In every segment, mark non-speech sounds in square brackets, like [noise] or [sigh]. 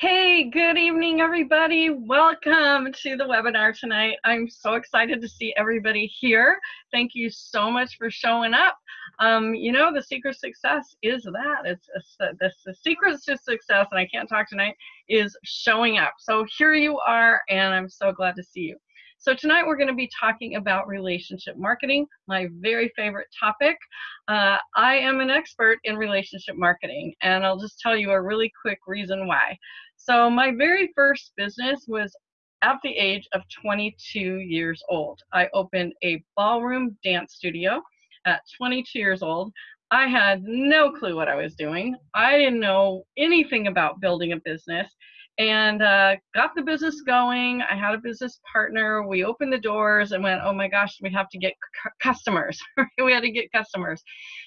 Hey, good evening, everybody. Welcome to the webinar tonight. I'm so excited to see everybody here. Thank you so much for showing up. Um, you know, the secret success is that. It's, the secret to success, and I can't talk tonight, is showing up. So here you are, and I'm so glad to see you. So tonight we're going to be talking about relationship marketing, my very favorite topic. Uh, I am an expert in relationship marketing, and I'll just tell you a really quick reason why. So my very first business was at the age of 22 years old. I opened a ballroom dance studio at 22 years old. I had no clue what I was doing. I didn't know anything about building a business and uh, got the business going. I had a business partner. We opened the doors and went, oh my gosh, we have to get customers. [laughs] we had to get customers.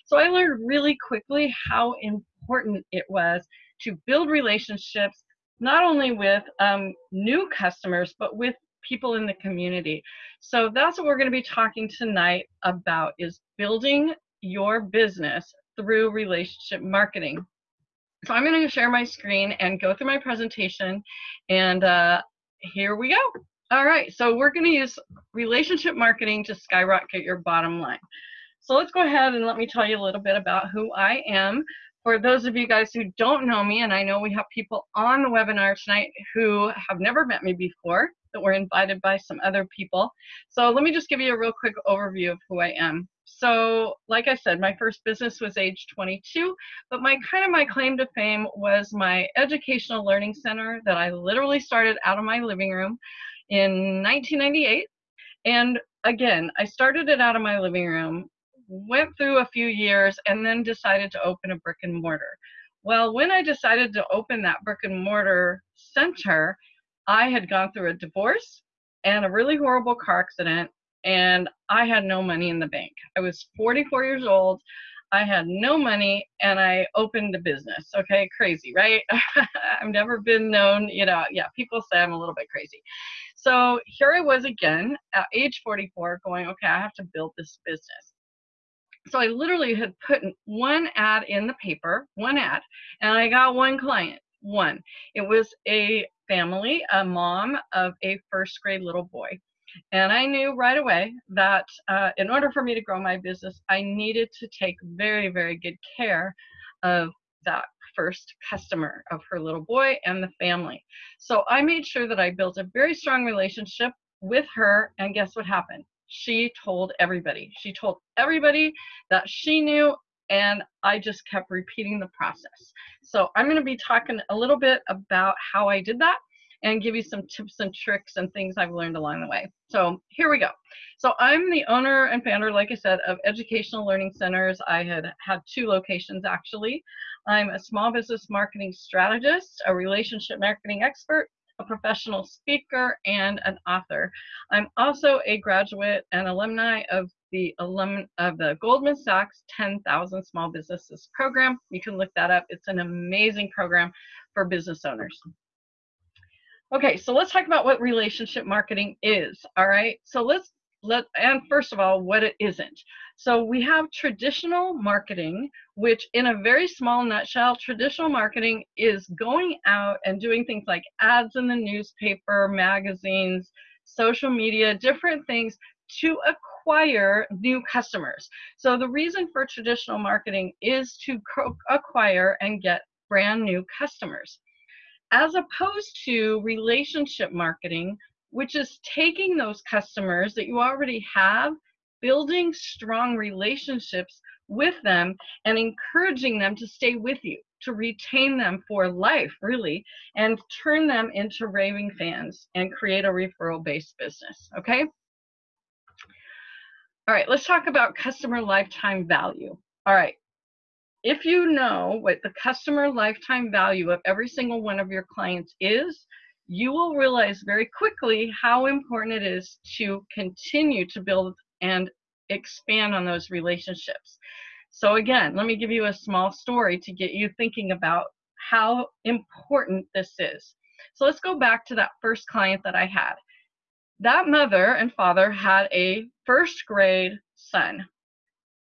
So I learned really quickly how important it was to build relationships, not only with um, new customers, but with people in the community. So that's what we're going to be talking tonight about is building your business through relationship marketing. So I'm going to share my screen and go through my presentation and uh, here we go. All right, so we're going to use relationship marketing to skyrocket your bottom line. So let's go ahead and let me tell you a little bit about who I am. For those of you guys who don't know me, and I know we have people on the webinar tonight who have never met me before, that were invited by some other people. So let me just give you a real quick overview of who I am. So like I said, my first business was age 22, but my kind of my claim to fame was my educational learning center that I literally started out of my living room in 1998. And again, I started it out of my living room, went through a few years, and then decided to open a brick and mortar. Well, when I decided to open that brick and mortar center, I had gone through a divorce and a really horrible car accident and I had no money in the bank. I was 44 years old. I had no money and I opened a business. Okay, crazy, right? [laughs] I've never been known, you know, yeah, people say I'm a little bit crazy. So here I was again at age 44 going, okay, I have to build this business. So I literally had put one ad in the paper, one ad, and I got one client, one. It was a family, a mom of a first grade little boy. And I knew right away that uh, in order for me to grow my business, I needed to take very, very good care of that first customer of her little boy and the family. So I made sure that I built a very strong relationship with her. And guess what happened? She told everybody. She told everybody that she knew and I just kept repeating the process. So I'm going to be talking a little bit about how I did that and give you some tips and tricks and things I've learned along the way. So here we go. So I'm the owner and founder, like I said, of Educational Learning Centers. I had had two locations actually. I'm a small business marketing strategist, a relationship marketing expert, a professional speaker, and an author. I'm also a graduate and alumni of the alum of the Goldman Sachs 10,000 Small Businesses program. You can look that up. It's an amazing program for business owners. Okay, so let's talk about what relationship marketing is. All right, so let's let and first of all, what it isn't. So we have traditional marketing, which in a very small nutshell, traditional marketing is going out and doing things like ads in the newspaper, magazines, social media, different things to acquire new customers. So the reason for traditional marketing is to acquire and get brand new customers as opposed to relationship marketing, which is taking those customers that you already have, building strong relationships with them, and encouraging them to stay with you, to retain them for life, really, and turn them into raving fans and create a referral based business. Okay? All right, let's talk about customer lifetime value. All right, if you know what the customer lifetime value of every single one of your clients is, you will realize very quickly how important it is to continue to build and expand on those relationships. So again, let me give you a small story to get you thinking about how important this is. So let's go back to that first client that I had. That mother and father had a first grade son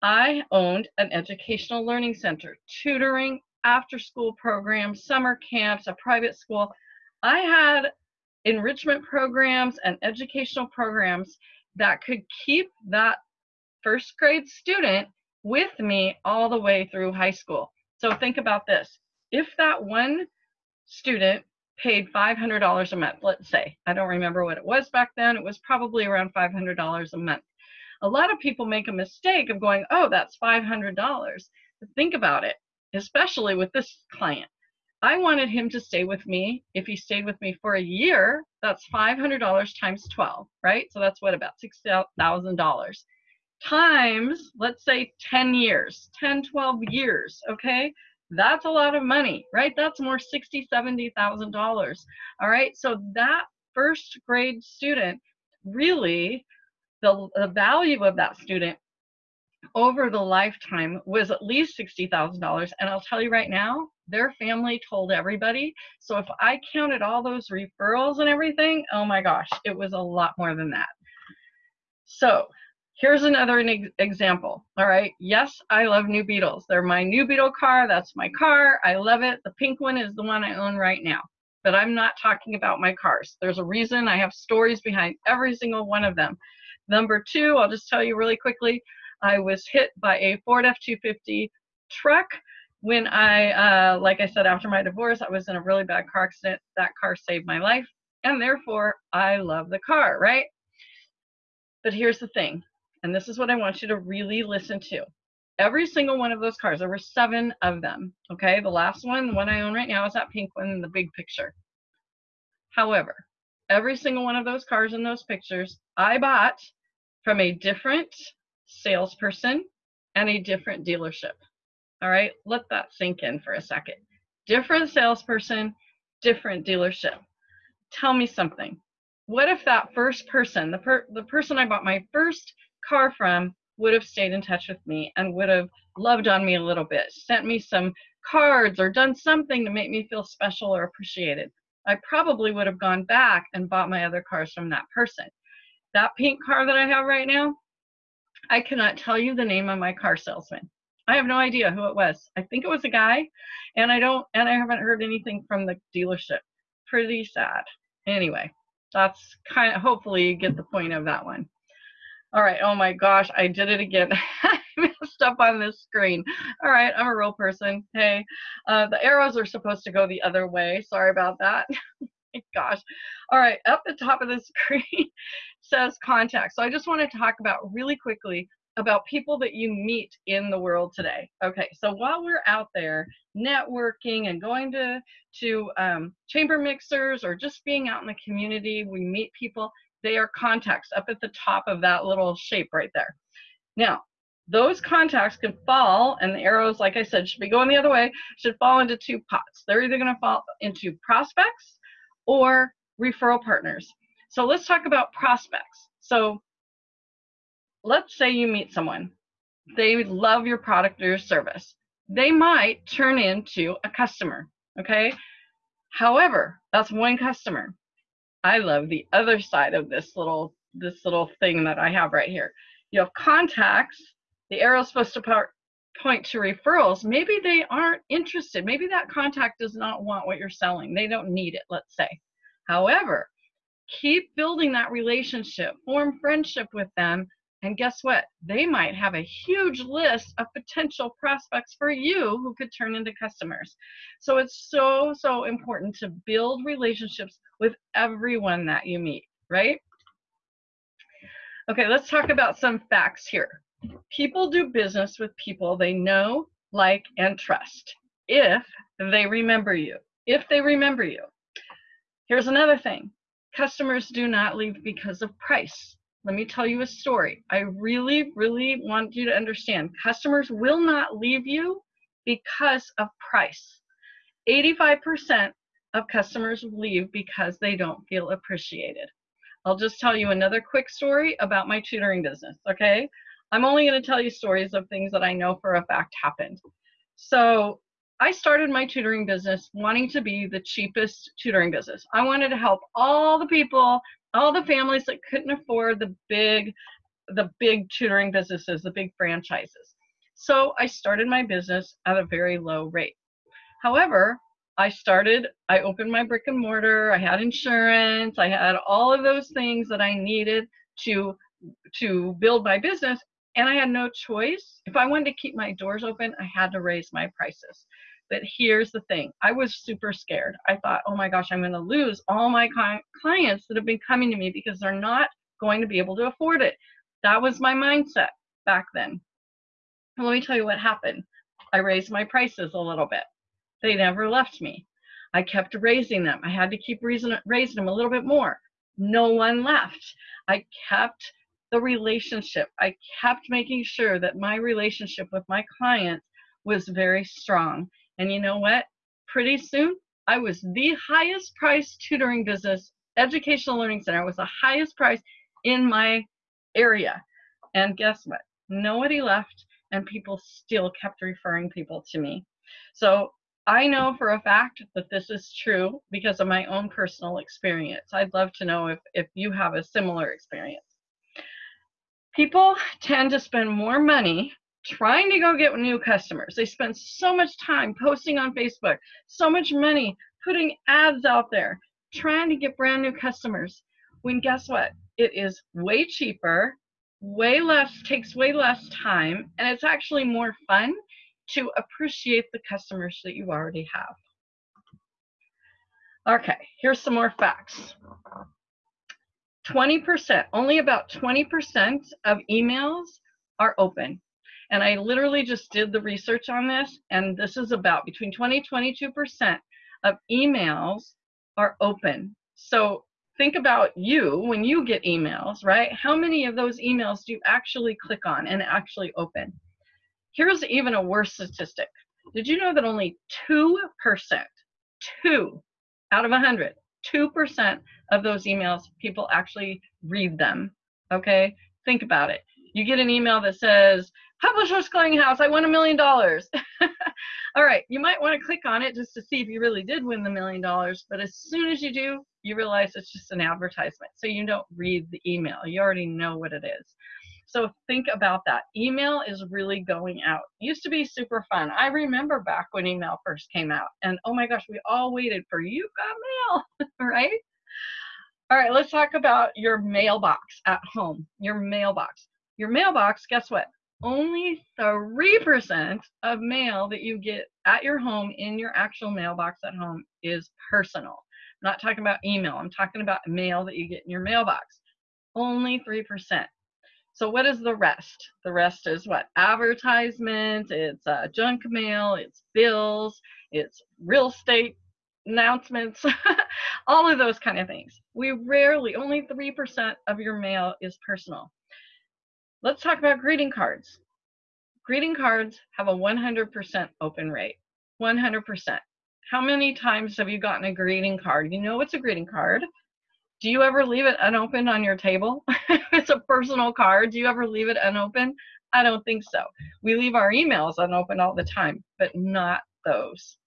I owned an educational learning center, tutoring after school programs, summer camps, a private school. I had enrichment programs and educational programs that could keep that first grade student with me all the way through high school. So think about this. If that one student paid $500 a month, let's say, I don't remember what it was back then, it was probably around $500 a month. A lot of people make a mistake of going, oh, that's $500. But think about it, especially with this client. I wanted him to stay with me. If he stayed with me for a year, that's $500 times 12, right? So that's what, about $6,000 times, let's say 10 years, 10, 12 years, okay? That's a lot of money, right? That's more 60, 70,000 All right, so that first grade student really the, the value of that student over the lifetime was at least $60,000. And I'll tell you right now, their family told everybody. So if I counted all those referrals and everything, oh my gosh, it was a lot more than that. So here's another example. All right. Yes, I love new Beetles. They're my new Beetle car. That's my car. I love it. The pink one is the one I own right now. But I'm not talking about my cars. There's a reason I have stories behind every single one of them. Number two, I'll just tell you really quickly, I was hit by a Ford F-250 truck when I, uh, like I said, after my divorce, I was in a really bad car accident. That car saved my life, and therefore I love the car, right? But here's the thing, and this is what I want you to really listen to. Every single one of those cars, there were seven of them, okay? The last one, the one I own right now, is that pink one in the big picture. However, every single one of those cars in those pictures, I bought from a different salesperson and a different dealership. All right, let that sink in for a second. Different salesperson, different dealership. Tell me something. What if that first person, the, per the person I bought my first car from, would have stayed in touch with me and would have loved on me a little bit, sent me some cards or done something to make me feel special or appreciated? I probably would have gone back and bought my other cars from that person. That pink car that I have right now, I cannot tell you the name of my car salesman. I have no idea who it was. I think it was a guy, and I don't, and I haven't heard anything from the dealership. Pretty sad. Anyway, that's kind of, hopefully you get the point of that one. All right, oh my gosh, I did it again. [laughs] I messed up on this screen. All right, I'm a real person. Hey, uh, the arrows are supposed to go the other way. Sorry about that. [laughs] gosh. All right, up the top of the [laughs] screen says contact. So I just want to talk about really quickly about people that you meet in the world today. Okay, so while we're out there networking and going to to um, chamber mixers or just being out in the community, we meet people. They are contacts up at the top of that little shape right there. Now, those contacts can fall, and the arrows, like I said, should be going the other way, should fall into two pots. They're either going to fall into prospects or referral partners. So let's talk about prospects. So let's say you meet someone, they love your product or your service. They might turn into a customer, okay? However, that's one customer. I love the other side of this little this little thing that I have right here. You have contacts. The arrow is supposed to point to referrals, maybe they aren't interested. Maybe that contact does not want what you're selling. They don't need it, let's say. However, keep building that relationship, form friendship with them, and guess what? They might have a huge list of potential prospects for you who could turn into customers. So it's so, so important to build relationships with everyone that you meet, right? Okay, let's talk about some facts here. People do business with people they know, like, and trust if they remember you. If they remember you. Here's another thing customers do not leave because of price. Let me tell you a story. I really, really want you to understand customers will not leave you because of price. 85% of customers leave because they don't feel appreciated. I'll just tell you another quick story about my tutoring business, okay? I'm only going to tell you stories of things that I know for a fact happened. So I started my tutoring business wanting to be the cheapest tutoring business. I wanted to help all the people, all the families that couldn't afford the big, the big tutoring businesses, the big franchises. So I started my business at a very low rate. However, I started, I opened my brick and mortar, I had insurance, I had all of those things that I needed to to build my business and I had no choice. If I wanted to keep my doors open, I had to raise my prices. But here's the thing I was super scared. I thought, oh my gosh, I'm going to lose all my clients that have been coming to me because they're not going to be able to afford it. That was my mindset back then. And let me tell you what happened. I raised my prices a little bit. They never left me. I kept raising them. I had to keep raising, raising them a little bit more. No one left. I kept the relationship. I kept making sure that my relationship with my clients was very strong. And you know what? Pretty soon, I was the highest priced tutoring business, educational learning center. Was the highest price in my area. And guess what? Nobody left, and people still kept referring people to me. So I know for a fact that this is true because of my own personal experience. I'd love to know if, if you have a similar experience. People tend to spend more money trying to go get new customers. They spend so much time posting on Facebook, so much money putting ads out there, trying to get brand new customers. When guess what? It is way cheaper, way less, takes way less time, and it's actually more fun to appreciate the customers that you already have. Okay, here's some more facts. 20%, only about 20% of emails are open. And I literally just did the research on this, and this is about between 20 22% of emails are open. So think about you when you get emails, right? How many of those emails do you actually click on and actually open? Here's even a worse statistic. Did you know that only 2%, 2 out of 100, 2% of those emails, people actually read them. Okay? Think about it. You get an email that says, Publishers Clearinghouse, I won a million dollars. [laughs] All right, you might want to click on it just to see if you really did win the million dollars, but as soon as you do, you realize it's just an advertisement. So you don't read the email. You already know what it is. So think about that. Email is really going out. Used to be super fun. I remember back when email first came out, and oh my gosh, we all waited for you got mail, [laughs] right? All right, let's talk about your mailbox at home. Your mailbox. Your mailbox, guess what? Only 3% of mail that you get at your home in your actual mailbox at home is personal. I'm not talking about email. I'm talking about mail that you get in your mailbox. Only 3%. So what is the rest? The rest is what? Advertisements, it's uh, junk mail, it's bills, it's real estate announcements, [laughs] all of those kind of things. We rarely, only 3% of your mail is personal. Let's talk about greeting cards. Greeting cards have a 100% open rate. 100%. How many times have you gotten a greeting card? You know what's a greeting card do you ever leave it unopened on your table? [laughs] it's a personal card. Do you ever leave it unopened? I don't think so. We leave our emails unopened all the time, but not those.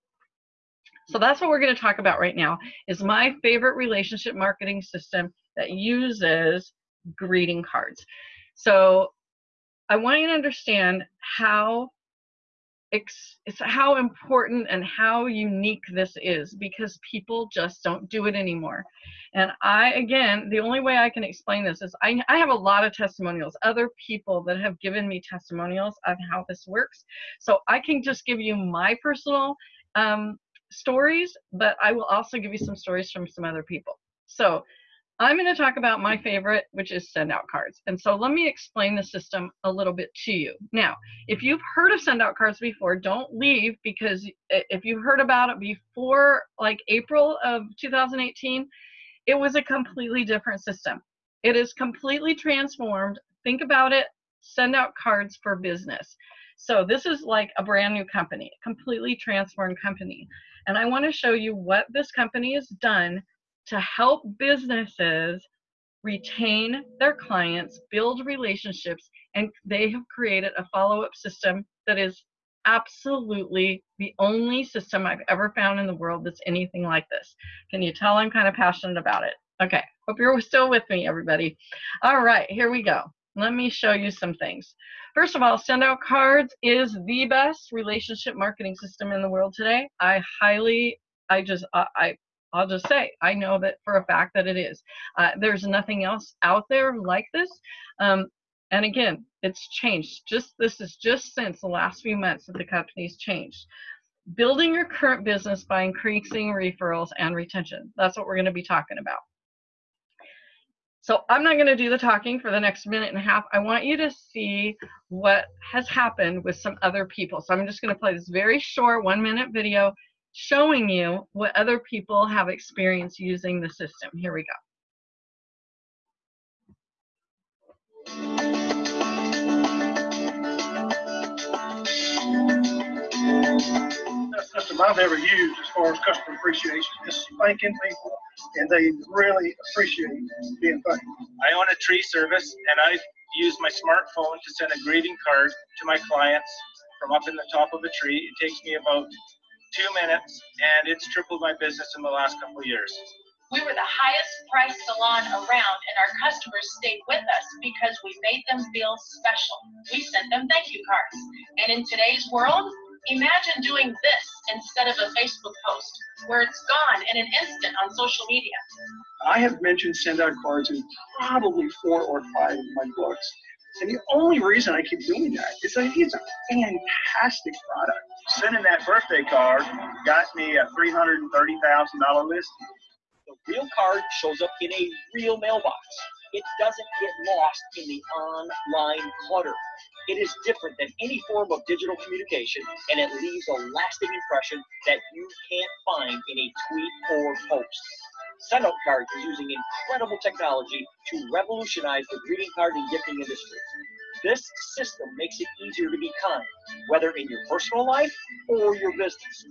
So that's what we're going to talk about right now is my favorite relationship marketing system that uses greeting cards. So I want you to understand how it's how important and how unique this is because people just don't do it anymore. And I, again, the only way I can explain this is I, I have a lot of testimonials, other people that have given me testimonials of how this works. So I can just give you my personal um, stories, but I will also give you some stories from some other people. So I'm going to talk about my favorite, which is send out cards. And so let me explain the system a little bit to you. Now, if you've heard of send out cards before, don't leave because if you've heard about it before like April of 2018, it was a completely different system. It is completely transformed. Think about it, send out cards for business. So this is like a brand new company, completely transformed company. And I want to show you what this company has done to help businesses retain their clients, build relationships, and they have created a follow up system that is absolutely the only system I've ever found in the world that's anything like this. Can you tell I'm kind of passionate about it? Okay, hope you're [laughs] still with me, everybody. All right, here we go. let me show you some things. First of all, Send Out Cards is the best relationship marketing system in the world today. I highly, I just, I, I I'll just say, I know that for a fact that it is. Uh, there's nothing else out there like this. Um, and again, it's changed. Just this is just since the last few months that the company's changed. Building your current business by increasing referrals and retention. That's what we're going to be talking about. So I'm not going to do the talking for the next minute and a half. I want you to see what has happened with some other people. So I'm just going to play this very short one minute video showing you what other people have experienced using the system. Here we go. That's system I've ever used as far as customer appreciation. Just thanking people, and they really appreciate being thanked. I own a tree service, and I use my smartphone to send a greeting card to my clients from up in the top of a tree. It takes me about two minutes, and it's tripled my business in the last couple of years. We were the highest priced salon around, and our customers stayed with us because we made them feel special. We sent them thank you cards. And in today's world, imagine doing this instead of a Facebook post where it's gone in an instant on social media. I have mentioned send out cards in probably four or five of my books. And the only reason I keep doing that is I think it's a fantastic product. Sending that birthday card got me a $330,000 list. The real card shows up in a real mailbox. It doesn't get lost in the online clutter. It is different than any form of digital communication, and it leaves a lasting impression that you can't find in a tweet or post. Sendout Cards is using incredible technology to revolutionize the greeting card and gifting industry. This system makes it easier to be kind, whether in your personal life or your business.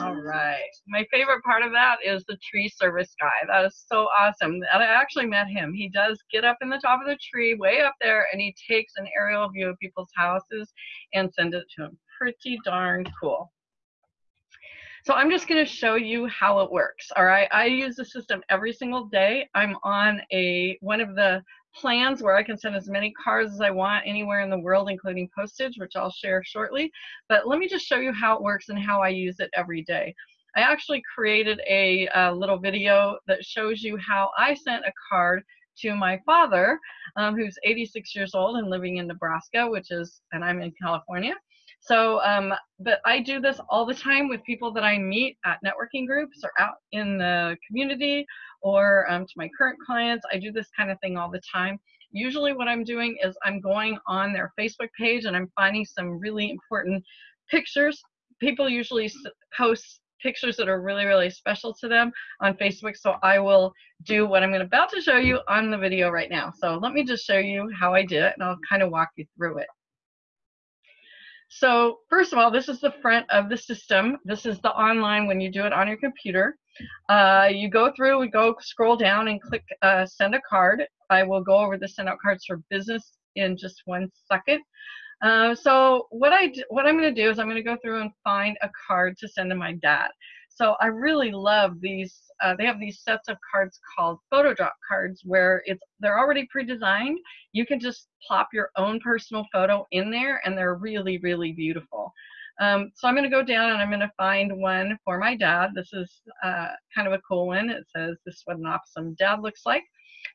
All right. My favorite part of that is the tree service guy. That is so awesome. I actually met him. He does get up in the top of the tree, way up there, and he takes an aerial view of people's houses and sends it to them. Pretty darn cool. So I'm just going to show you how it works. All right. I use the system every single day. I'm on a one of the plans where I can send as many cards as I want anywhere in the world, including postage, which I'll share shortly. But let me just show you how it works and how I use it every day. I actually created a, a little video that shows you how I sent a card to my father, um, who's 86 years old and living in Nebraska, which is, and I'm in California. So, um, but I do this all the time with people that I meet at networking groups or out in the community or um, to my current clients. I do this kind of thing all the time. Usually what I'm doing is I'm going on their Facebook page and I'm finding some really important pictures. People usually post pictures that are really, really special to them on Facebook. So I will do what I'm going to about to show you on the video right now. So let me just show you how I did it and I'll kind of walk you through it. So first of all, this is the front of the system. This is the online when you do it on your computer. Uh, you go through, we go scroll down and click uh, send a card. I will go over the send out cards for business in just one second. Uh, so what I what I'm going to do is I'm going to go through and find a card to send to my dad. So I really love these. Uh, they have these sets of cards called photo drop cards where it's they're already pre-designed. You can just plop your own personal photo in there, and they're really really beautiful. Um, so I'm going to go down and I'm going to find one for my dad. This is uh, kind of a cool one. It says this is what an awesome dad looks like.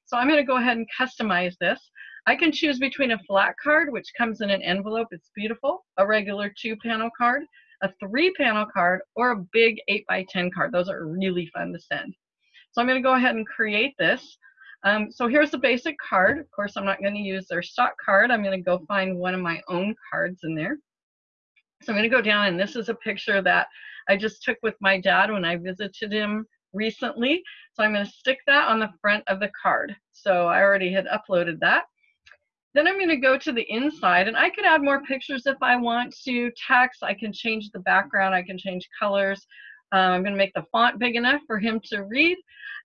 So I'm going to go ahead and customize this. I can choose between a flat card, which comes in an envelope. It's beautiful. A regular two panel card a three panel card, or a big 8 by 10 card. Those are really fun to send. So I'm going to go ahead and create this. Um, so here's the basic card. Of course, I'm not going to use their stock card. I'm going to go find one of my own cards in there. So I'm going to go down, and this is a picture that I just took with my dad when I visited him recently. So I'm going to stick that on the front of the card. So I already had uploaded that. Then I'm going to go to the inside and I could add more pictures if I want to. Text, I can change the background, I can change colors. Um, I'm going to make the font big enough for him to read.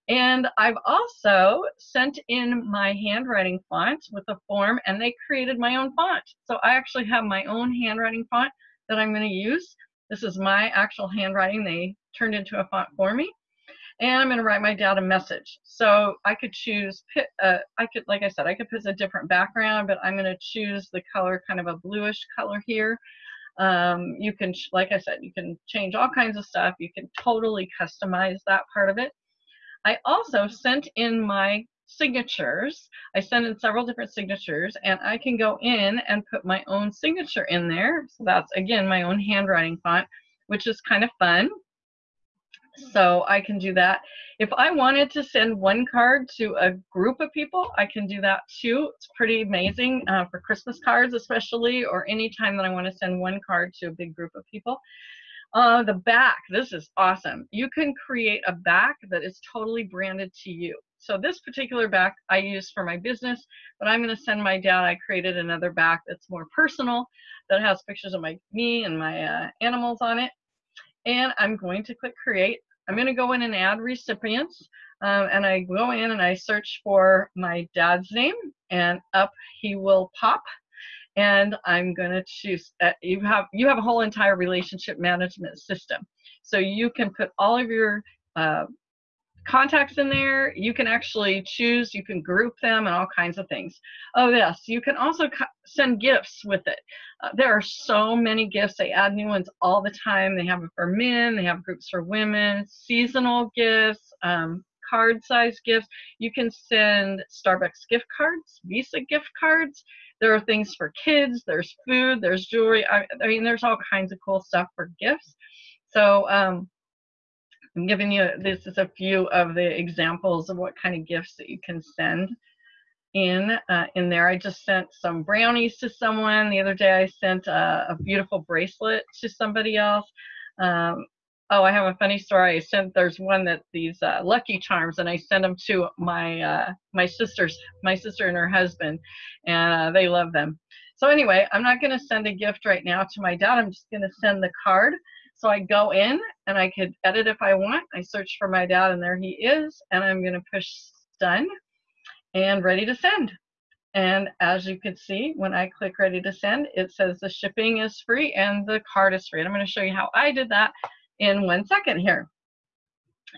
And I've also sent in my handwriting font with a form and they created my own font. So I actually have my own handwriting font that I'm going to use. This is my actual handwriting. They turned into a font for me. And I'm going to write my dad a message. So I could choose, uh, I could, like I said, I could put a different background, but I'm going to choose the color, kind of a bluish color here. Um, you can, like I said, you can change all kinds of stuff. You can totally customize that part of it. I also sent in my signatures. I sent in several different signatures and I can go in and put my own signature in there. So that's again my own handwriting font, which is kind of fun. So I can do that. If I wanted to send one card to a group of people, I can do that too. It's pretty amazing uh, for Christmas cards, especially, or any time that I want to send one card to a big group of people. Uh, the back, this is awesome. You can create a back that is totally branded to you. So this particular back I use for my business, but I'm going to send my dad. I created another back that's more personal that has pictures of my me and my uh, animals on it and I'm going to click create. I'm going to go in and add recipients um, and I go in and I search for my dad's name and up he will pop and I'm going to choose uh, you have you have a whole entire relationship management system so you can put all of your uh, contacts in there. You can actually choose, you can group them and all kinds of things. Oh, yes, you can also send gifts with it. Uh, there are so many gifts. They add new ones all the time. They have it for men, they have groups for women, seasonal gifts, um, card size gifts. You can send Starbucks gift cards, Visa gift cards. There are things for kids, there's food, there's jewelry. I, I mean, there's all kinds of cool stuff for gifts. So, um, I'm giving you, this is a few of the examples of what kind of gifts that you can send in uh, in there. I just sent some brownies to someone. The other day I sent a, a beautiful bracelet to somebody else. Um, oh, I have a funny story. I sent, there's one that these uh, Lucky Charms and I sent them to my, uh, my sisters, my sister and her husband and uh, they love them. So anyway, I'm not going to send a gift right now to my dad. I'm just going to send the card. So I go in and I could edit if I want. I search for my dad and there he is. And I'm going to push done and ready to send. And as you can see, when I click ready to send, it says the shipping is free and the card is free. And I'm going to show you how I did that in one second here.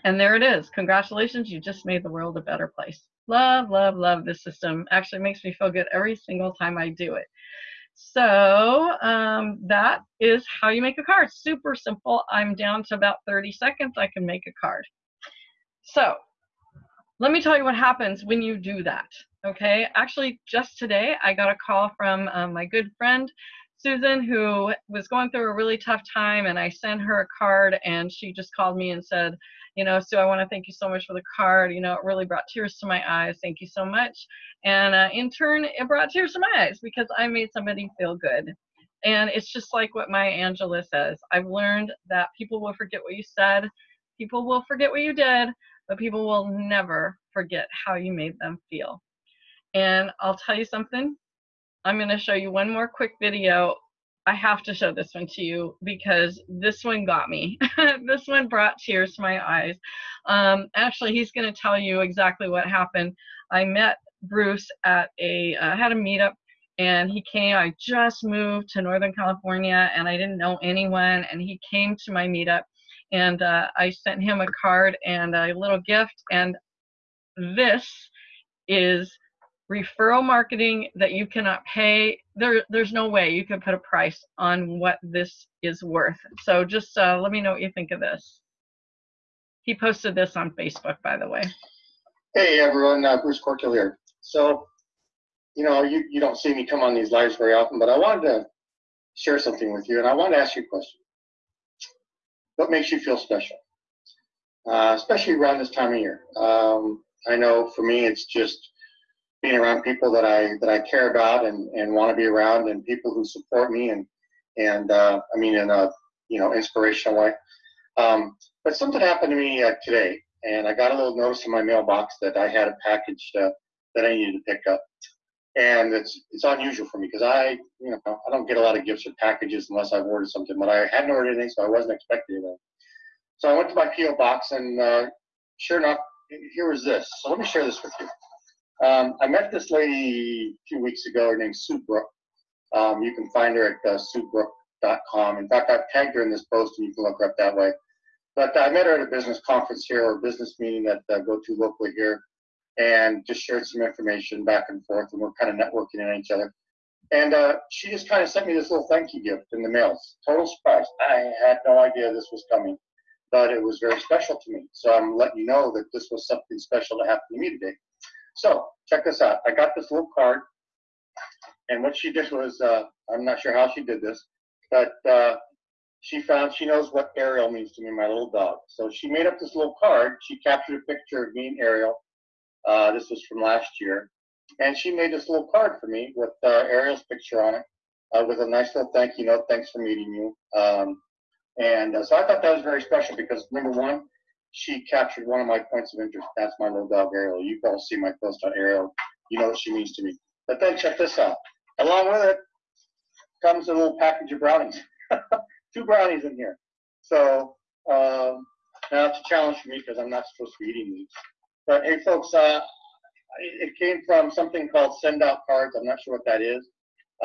And there it is. Congratulations, you just made the world a better place. Love, love, love this system. Actually makes me feel good every single time I do it. So um, that is how you make a card. Super simple. I'm down to about 30 seconds. I can make a card. So let me tell you what happens when you do that. Okay, actually just today I got a call from um, my good friend Susan who was going through a really tough time and I sent her a card and she just called me and said, you know, Sue, I want to thank you so much for the card. You know, it really brought tears to my eyes. Thank you so much. And uh, in turn, it brought tears to my eyes because I made somebody feel good. And it's just like what Maya Angelou says. I've learned that people will forget what you said, people will forget what you did, but people will never forget how you made them feel. And I'll tell you something. I'm going to show you one more quick video I have to show this one to you because this one got me. [laughs] this one brought tears to my eyes. Um, actually, he's going to tell you exactly what happened. I met Bruce at a, uh, had a meetup and he came, I just moved to Northern California and I didn't know anyone and he came to my meetup and uh, I sent him a card and a little gift and this is referral marketing that you cannot pay there there's no way you can put a price on what this is worth. So just uh, let me know what you think of this. He posted this on facebook by the way. Hey everyone uh, bruce corkill here. So you know you, you don't see me come on these lives very often but i wanted to share something with you and i want to ask you a question. What makes you feel special? Uh, especially around this time of year. Um, i know for me it's just being around people that I that I care about and, and want to be around, and people who support me, and and uh, I mean in a you know inspirational way. Um, but something happened to me uh, today, and I got a little notice in my mailbox that I had a package that I needed to pick up, and it's it's unusual for me because I you know I don't get a lot of gifts or packages unless I've ordered something, but I hadn't ordered anything, so I wasn't expecting anything. So I went to my PO box, and uh, sure enough, here was this. So let me share this with you. Um, I met this lady a few weeks ago. Her name's Sue Brook. Um, you can find her at uh, suebrook.com. In fact, I've tagged her in this post, and you can look her up that way. But I met her at a business conference here or a business meeting that I go to locally here and just shared some information back and forth and we're kind of networking in each other. And uh, she just kind of sent me this little thank you gift in the mail. Total surprise. I had no idea this was coming, but it was very special to me. So I'm letting you know that this was something special to happen to me today. So check this out. I got this little card, and what she did was, uh, I'm not sure how she did this, but uh, she found she knows what Ariel means to me, my little dog. So she made up this little card. She captured a picture of me and Ariel. Uh, this was from last year, and she made this little card for me with uh, Ariel's picture on it, uh, with a nice little thank you note. Thanks for meeting you. Um, and uh, so I thought that was very special because number one, she captured one of my points of interest. That's my little dog Ariel. You all see my post on Ariel. You know what she means to me. But then check this out. Along with it comes a little package of brownies. [laughs] Two brownies in here. So um, now it's a challenge for me because I'm not supposed to be eating these. But hey, folks, uh, it came from something called Send Out Cards. I'm not sure what that is.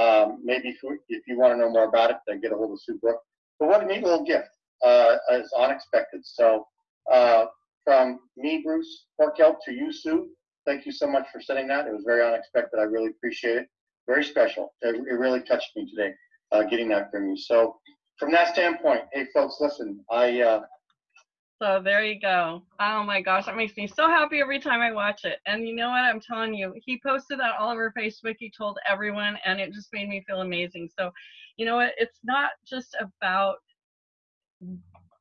Um, maybe if, you want to know more about it, then get a hold of Sue Brooke. But what a neat little gift. Uh, it's unexpected. So uh, from me, Bruce Corkell, to you, Sue, thank you so much for sending that. It was very unexpected. I really appreciate it. Very special. It, it really touched me today, uh, getting that from you. So from that standpoint, hey, folks, listen, I uh, so there you go. Oh my gosh, that makes me so happy every time I watch it. And you know what? I'm telling you, he posted that all over Facebook. He told everyone, and it just made me feel amazing. So, you know what? It's not just about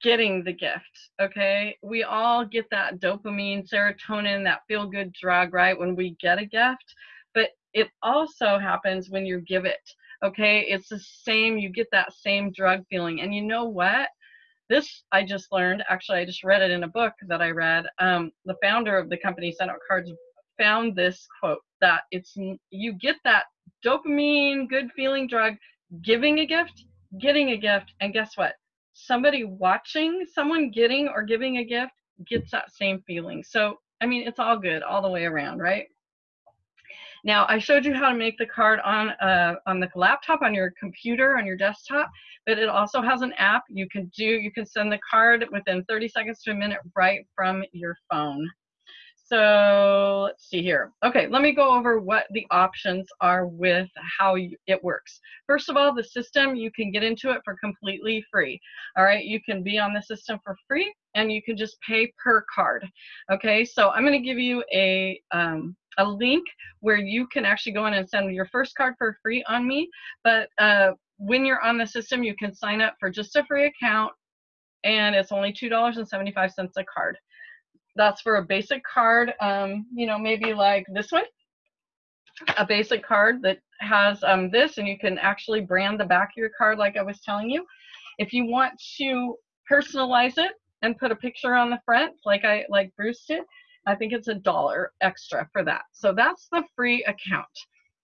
getting the gift, okay? We all get that dopamine, serotonin, that feel good drug, right? When we get a gift. But it also happens when you give it, okay? It's the same, you get that same drug feeling. And you know what? this I just learned. Actually, I just read it in a book that I read. Um, the founder of the company Send Out Cards found this quote that it's you get that dopamine good feeling drug giving a gift, getting a gift, and guess what? Somebody watching someone getting or giving a gift gets that same feeling. So I mean, it's all good all the way around, right? Now, I showed you how to make the card on, uh, on the laptop, on your computer, on your desktop, but it also has an app. You can do, you can send the card within 30 seconds to a minute right from your phone. So let's see here. Okay, let me go over what the options are with how you, it works. First of all, the system, you can get into it for completely free. All right, you can be on the system for free and you can just pay per card. Okay, so I'm going to give you a, um, a link where you can actually go in and send your first card for free on me. But uh, when you're on the system, you can sign up for just a free account and it's only $2.75 a card. That's for a basic card, um, you know, maybe like this one, a basic card that has um, this and you can actually brand the back of your card like I was telling you. If you want to personalize it and put a picture on the front like I like Bruce did, I think it's a dollar extra for that. So that's the free account.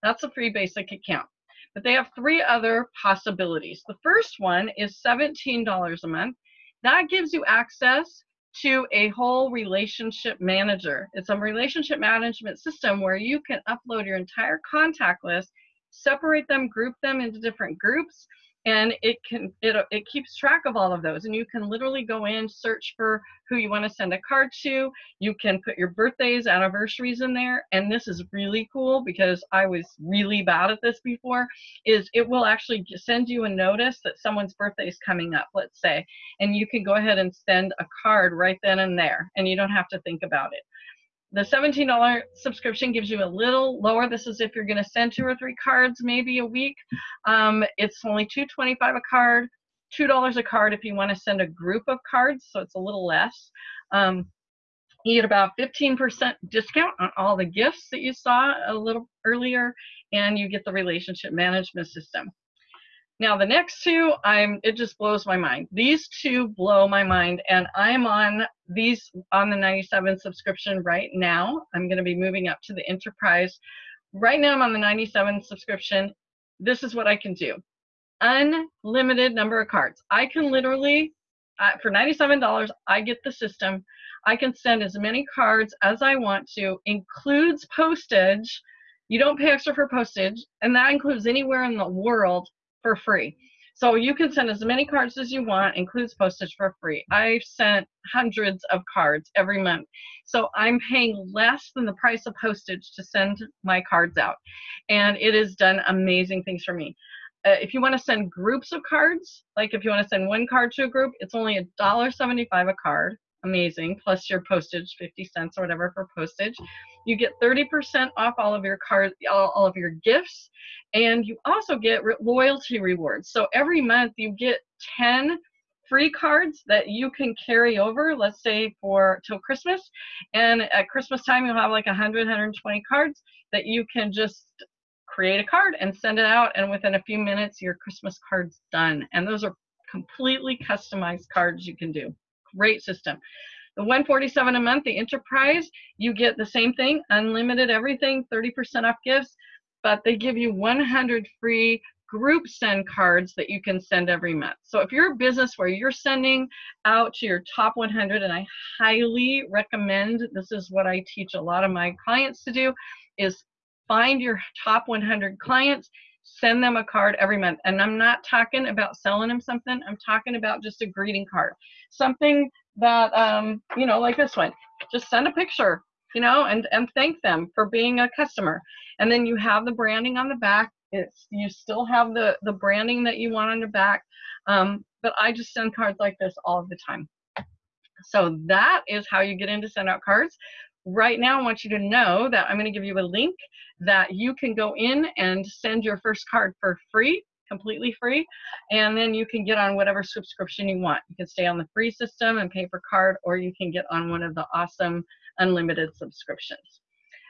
That's a free basic account. But they have three other possibilities. The first one is $17 a month. That gives you access to a whole relationship manager. It's a relationship management system where you can upload your entire contact list, separate them, group them into different groups, and it can it, it keeps track of all of those and you can literally go in search for who you want to send a card to you can put your birthdays anniversaries in there and this is really cool because i was really bad at this before is it will actually send you a notice that someone's birthday is coming up let's say and you can go ahead and send a card right then and there and you don't have to think about it the $17 subscription gives you a little lower. This is if you're going to send two or three cards maybe a week. Um, it's only $2.25 a card, $2 a card if you want to send a group of cards, so it's a little less. Um, you get about 15% discount on all the gifts that you saw a little earlier, and you get the relationship management system. Now the next two, I'm it just blows my mind. These two blow my mind, and I'm on these on the 97 subscription right now. I'm going to be moving up to the enterprise. Right now, I'm on the 97 subscription. This is what I can do: unlimited number of cards. I can literally, uh, for $97, I get the system. I can send as many cards as I want to, includes postage. You don't pay extra for postage, and that includes anywhere in the world for free. So you can send as many cards as you want, includes postage for free. I've sent hundreds of cards every month. So I'm paying less than the price of postage to send my cards out. And it has done amazing things for me. Uh, if you want to send groups of cards, like if you want to send one card to a group, it's only $1.75 a card. Amazing. Plus your postage, 50 cents or whatever for postage. You get 30% off all of your cards, all, all of your gifts, and you also get re loyalty rewards. So every month you get 10 free cards that you can carry over, let's say for till Christmas. And at Christmas time, you'll have like 100, 120 cards that you can just create a card and send it out. And within a few minutes, your Christmas card's done. And those are completely customized cards you can do. Great system. The 147 a month, the enterprise, you get the same thing, unlimited everything, 30% off gifts, but they give you 100 free group send cards that you can send every month. So if you're a business where you're sending out to your top 100, and I highly recommend, this is what I teach a lot of my clients to do, is find your top 100 clients, send them a card every month. And I'm not talking about selling them something, I'm talking about just a greeting card. Something that, um, you know, like this one, just send a picture, you know, and, and thank them for being a customer. And then you have the branding on the back. It's, you still have the, the branding that you want on the back. Um, but I just send cards like this all the time. So that is how you get into send out cards right now I want you to know that I'm going to give you a link that you can go in and send your first card for free, completely free, and then you can get on whatever subscription you want. You can stay on the free system and pay per card, or you can get on one of the awesome unlimited subscriptions.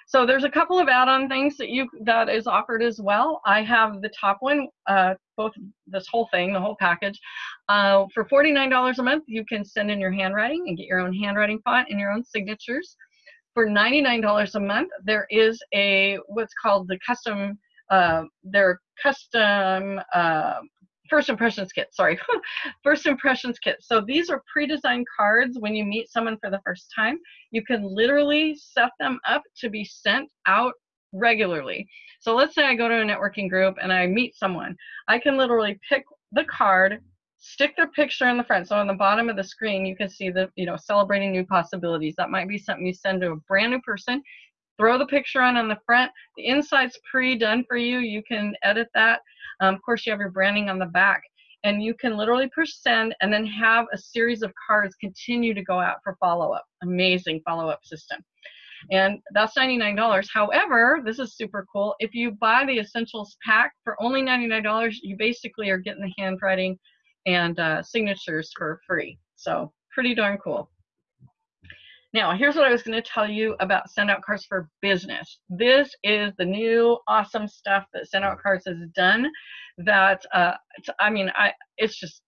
So there's a couple of add-on things that you that is offered as well. I have the top one, uh, both this whole thing, the whole package. Uh, for $49 a month, you can send in your handwriting and get your own handwriting font and your own signatures for $99 a month, there is a what's called the custom, uh, their custom uh, first impressions kit. Sorry, [laughs] first impressions kit. So these are pre-designed cards when you meet someone for the first time. You can literally set them up to be sent out regularly. So let's say I go to a networking group and I meet someone. I can literally pick the card, stick their picture in the front. So on the bottom of the screen, you can see the, you know, celebrating new possibilities. That might be something you send to a brand new person. Throw the picture on on the front. The inside's pre-done for you. You can edit that. Um, of course, you have your branding on the back. And you can literally push send and then have a series of cards continue to go out for follow-up. Amazing follow-up system. And that's $99. However, this is super cool. If you buy the Essentials pack for only $99, you basically are getting the handwriting, and uh, signatures for free. So pretty darn cool. Now, here's what I was going to tell you about Send Out Cards for Business. This is the new awesome stuff that Send Out Cards has done that, uh, I mean, I, it's just,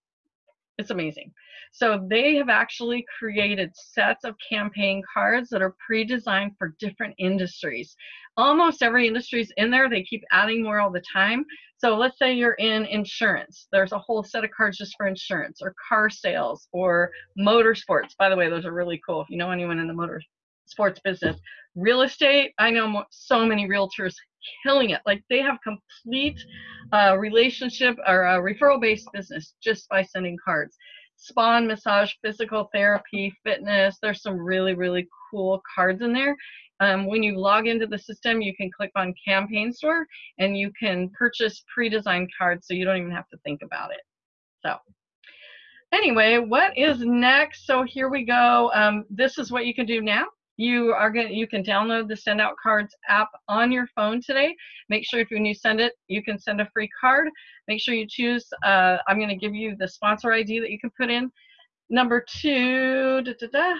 it's amazing. So they have actually created sets of campaign cards that are pre-designed for different industries. Almost every industry is in there. They keep adding more all the time. So let's say you're in insurance. There's a whole set of cards just for insurance or car sales or motorsports. By the way, those are really cool if you know anyone in the motor sports business. Real estate, I know so many realtors killing it. Like they have complete uh, relationship or a referral based business just by sending cards. Spa and massage, physical therapy, fitness. There's some really, really cool cards in there. Um, when you log into the system, you can click on Campaign Store and you can purchase pre-designed cards so you don't even have to think about it. So anyway, what is next? So here we go. Um, this is what you can do now. You are going you can download the Send Out Cards app on your phone today. Make sure if when you send it, you can send a free card. Make sure you choose, uh, I'm going to give you the sponsor ID that you can put in. Number two, da, da, da,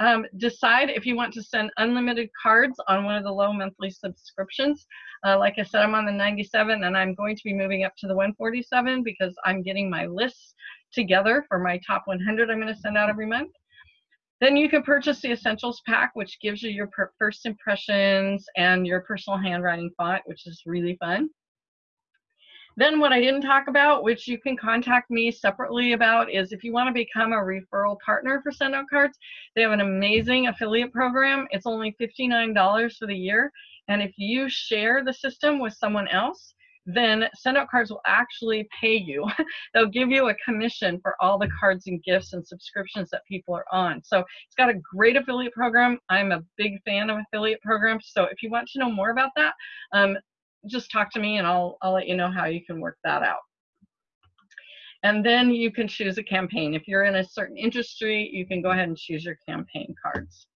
um, decide if you want to send unlimited cards on one of the low monthly subscriptions. Uh, like I said, I'm on the 97 and I'm going to be moving up to the 147 because I'm getting my lists together for my top 100 I'm going to send out every month. Then you can purchase the Essentials Pack, which gives you your first impressions and your personal handwriting font, which is really fun. Then what I didn't talk about, which you can contact me separately about, is if you want to become a referral partner for Send Out Cards, they have an amazing affiliate program. It's only $59 for the year. And if you share the system with someone else, then Send Out Cards will actually pay you. [laughs] They'll give you a commission for all the cards and gifts and subscriptions that people are on. So it's got a great affiliate program. I'm a big fan of affiliate programs. So if you want to know more about that, um, just talk to me and I'll, I'll let you know how you can work that out. And then you can choose a campaign. If you're in a certain industry, you can go ahead and choose your campaign cards.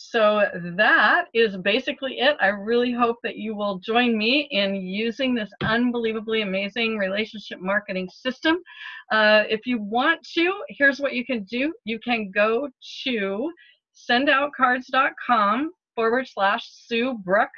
So that is basically it. I really hope that you will join me in using this unbelievably amazing relationship marketing system. Uh, if you want to, here's what you can do. You can go to sendoutcards.com forward slash Sue Brook,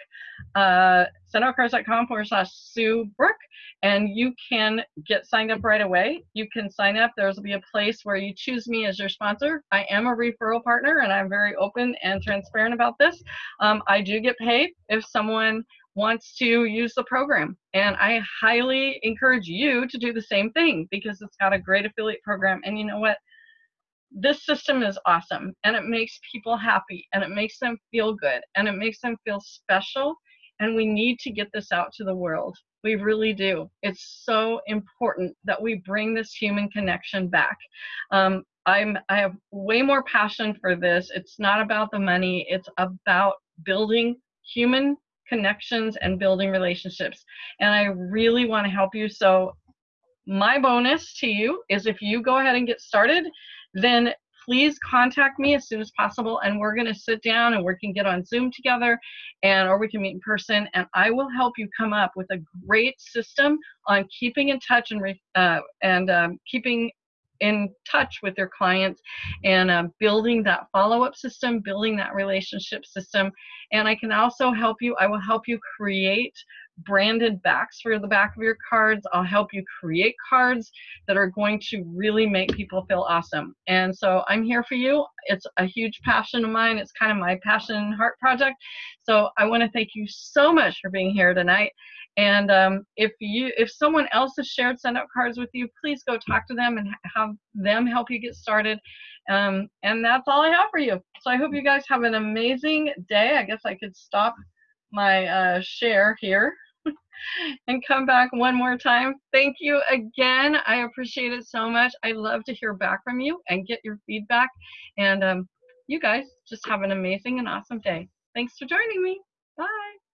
uh, sendoutcards.com forward slash Sue Brook, and you can get signed up right away. You can sign up. There's will be a place where you choose me as your sponsor. I am a referral partner, and I'm very open and transparent about this. Um, I do get paid if someone wants to use the program. And I highly encourage you to do the same thing because it's got a great affiliate program. And you know what? This system is awesome and it makes people happy and it makes them feel good and it makes them feel special and we need to get this out to the world. We really do. It's so important that we bring this human connection back. Um, i'm i have way more passion for this. It's not about the money. It's about building human connections and building relationships. And i really want to help you. So my bonus to you is if you go ahead and get started then please contact me as soon as possible and we're going to sit down and we can get on zoom together and or we can meet in person and i will help you come up with a great system on keeping in touch and uh, and um, keeping in touch with your clients and uh, building that follow-up system building that relationship system. And i can also help you i will help you create branded backs for the back of your cards. I'll help you create cards that are going to really make people feel awesome. And so I'm here for you. It's a huge passion of mine. It's kind of my passion and heart project. So I want to thank you so much for being here tonight. And um, if you, if someone else has shared send out cards with you, please go talk to them and have them help you get started. Um, and that's all I have for you. So I hope you guys have an amazing day. I guess I could stop my uh, share here. And come back one more time. Thank you again. I appreciate it so much. I love to hear back from you and get your feedback. And um, you guys just have an amazing and awesome day. Thanks for joining me. Bye.